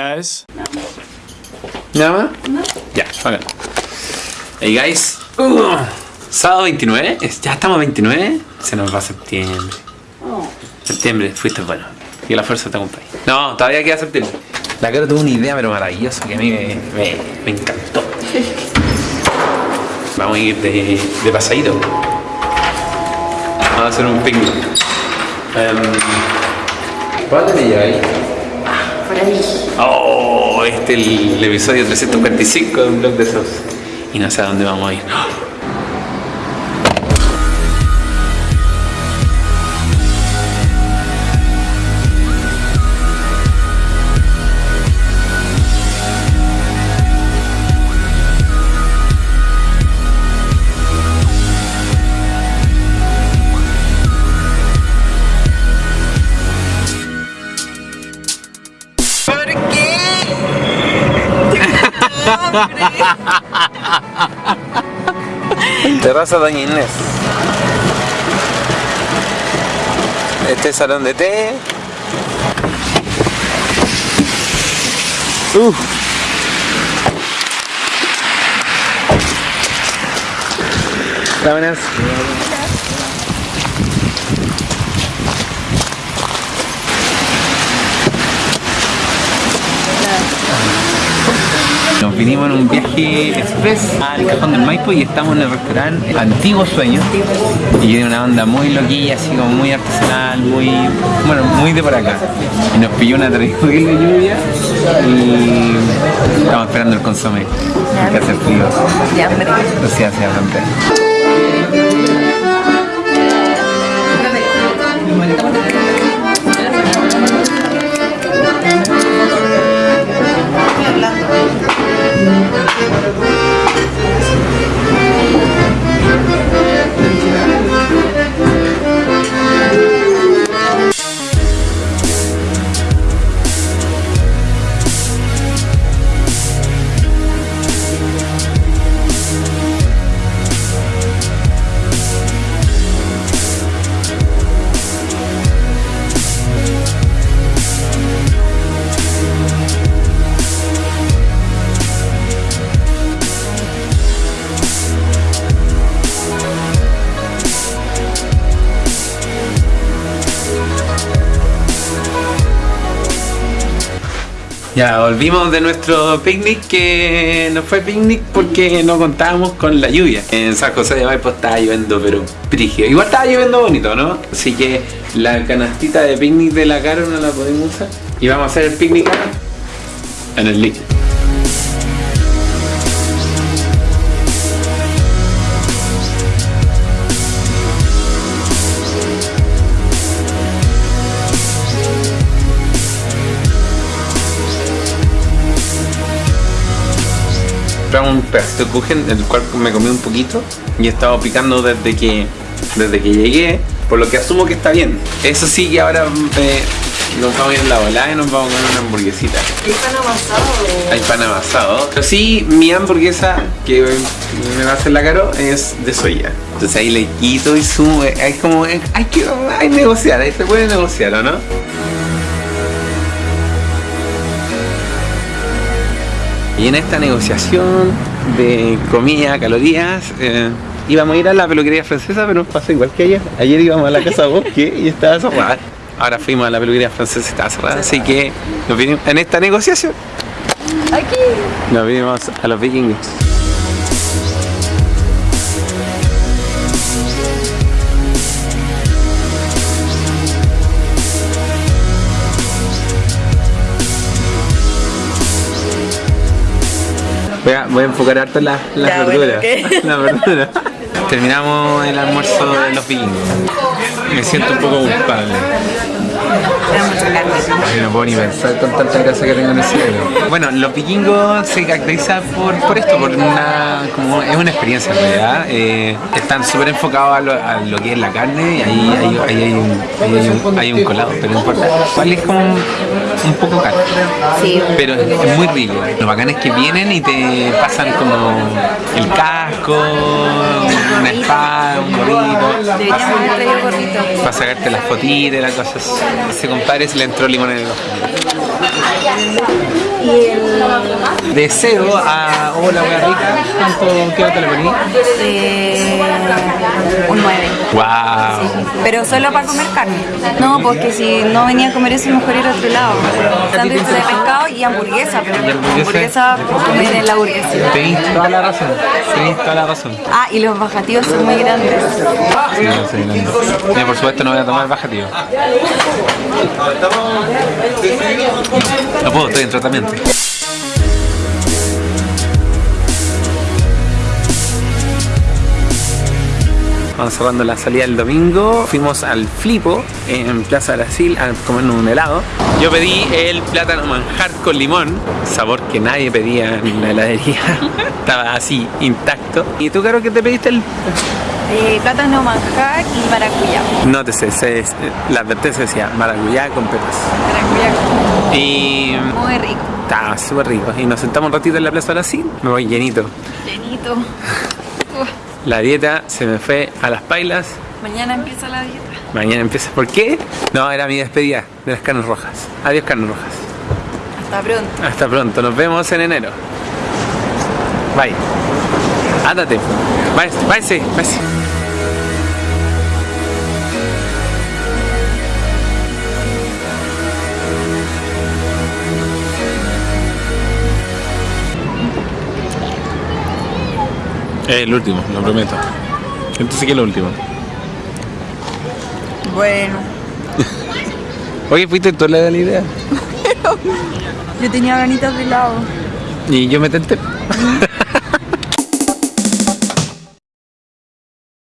guys. ¿Nada más? Ya, bacán. Hey guys. Uh, sábado 29. Es- Ya estamos a 29. Se nos va septiembre. Septiembre, fuiste bueno. Que la fuerza te acompañe. No, todavía queda septiembre. La cara tuvo una idea, pero maravillosa, que a mí me, me, me encantó. Vamos a ir de, de pasadito. Vamos a hacer un picnic. Um, ¿Cuánto te lleva ahí? Oh, este es el episodio 345 de un blog de esos. Y no sé a dónde vamos a ir. Terraza Doña Inés. Este es salón de té. Uh. Vinimos en un viaje express al Cajón del Maipo y estamos en el restaurante Antiguo Sueño. Y tiene una onda muy loquilla, así como muy artesanal, muy, bueno, muy de por acá. Y nos pilló una terrible lluvia y estamos esperando el consomé. Que hace frío. Ya, volvimos de nuestro picnic que no fue picnic porque no contábamos con la lluvia. En San José de Maipo estaba lloviendo pero brígido. Igual estaba lloviendo bonito, ¿no? Así que la canastita de picnic de la Caro no la podemos usar. Y vamos a hacer el picnic en el link. Compramos un pedacito de kuchen, el cual me comí un poquito y he estado picando desde que desde que llegué, por lo que asumo que está bien. Eso sí que ahora eh, nos vamos a ir en la volada y nos vamos a comer una hamburguesita. ¿Qué pan amasado? Hay pan amasado. Pero sí, mi hamburguesa que me va a hacer la caro es de soya. Entonces ahí le quito y sumo. Hay como. Hay que hay negociar, ahí se puede negociar, ¿o no? Y en esta negociación de comida, calorías, eh, íbamos a ir a la peluquería francesa, pero pasó igual que ayer. Ayer íbamos a la casa Bosque y estaba cerrada. Ahora fuimos a la peluquería francesa y estaba cerrada. Así que nos vinimos en esta negociación. Aquí. Nos vinimos a los vikingos. Voy a, voy a enfocar harto en las bueno, verduras. ok. Las verduras. Terminamos el almuerzo de los vikingos. Me siento un poco culpable. Era mucha carne. Ay, no puedo ni pensar con tanta grasa que tengo en el cielo. Bueno, los vikingos se caracterizan por, por esto, por una, como es una experiencia en realidad. Eh, están súper enfocados a lo, a lo que es la carne y ahí, ahí- ahí hay, un, ahí hay, un, hay un colado, pero no importa. Igual es como un, un poco caro. Sí. Pero es, es muy rico. Lo bacán es que vienen y te pasan como el casco, una espada, un gorrito. Deberíamos haber traído gorrito. Para sacarte las fotitas y las cosas. Ese compadre se le entró limón en el ojo. De cero a hola, wea rica, ¿cuánto qué nota le poní? Eh, un 9. ¡Wow! Pero solo para comer carne. No, porque si no venía a comer eso, mejor ir a otro lado. Sándwich de pescado y hamburguesa, pero ¿Y hamburguesa? hamburguesa, comer en la hamburguesa. Tenéis toda la razón, tenéis toda la razón. Ah, y los son muy grandes. Sí, no sé, no. Mira, por supuesto no voy a tomar bajativo. No, no puedo, estoy en tratamiento. Vamos cerrando la salida del domingo. Fuimos al Flipo en Plaza Brasil a comernos un helado. Yo pedí el plátano manjar con limón, sabor que nadie pedía en la heladería. Estaba así, intacto. ¿Y tú, Caro, qué te pediste? El... Eh, plátano manjar y maracuyá. No te sé, sé, la advertencia decía maracuyá con pepas. Maracuyá Y muy rico. estaba súper rico. Y nos sentamos un ratito en la Plaza Brasil. Me voy llenito. Llenito. La dieta se me fue a las pailas. Mañana empieza la dieta. Mañana empieza. ¿Por qué? No, era mi despedida de las carnes rojas. Adiós, carnes rojas. Hasta pronto. Hasta pronto. Nos vemos en enero. Bye. Ándate. Váyase, váyase, váyase. Es el último, lo prometo. Entonces, ¿qué es lo último? Bueno. Oye, fuiste tú la de la idea. Yo tenía ganitas de helado. Y yo me tenté.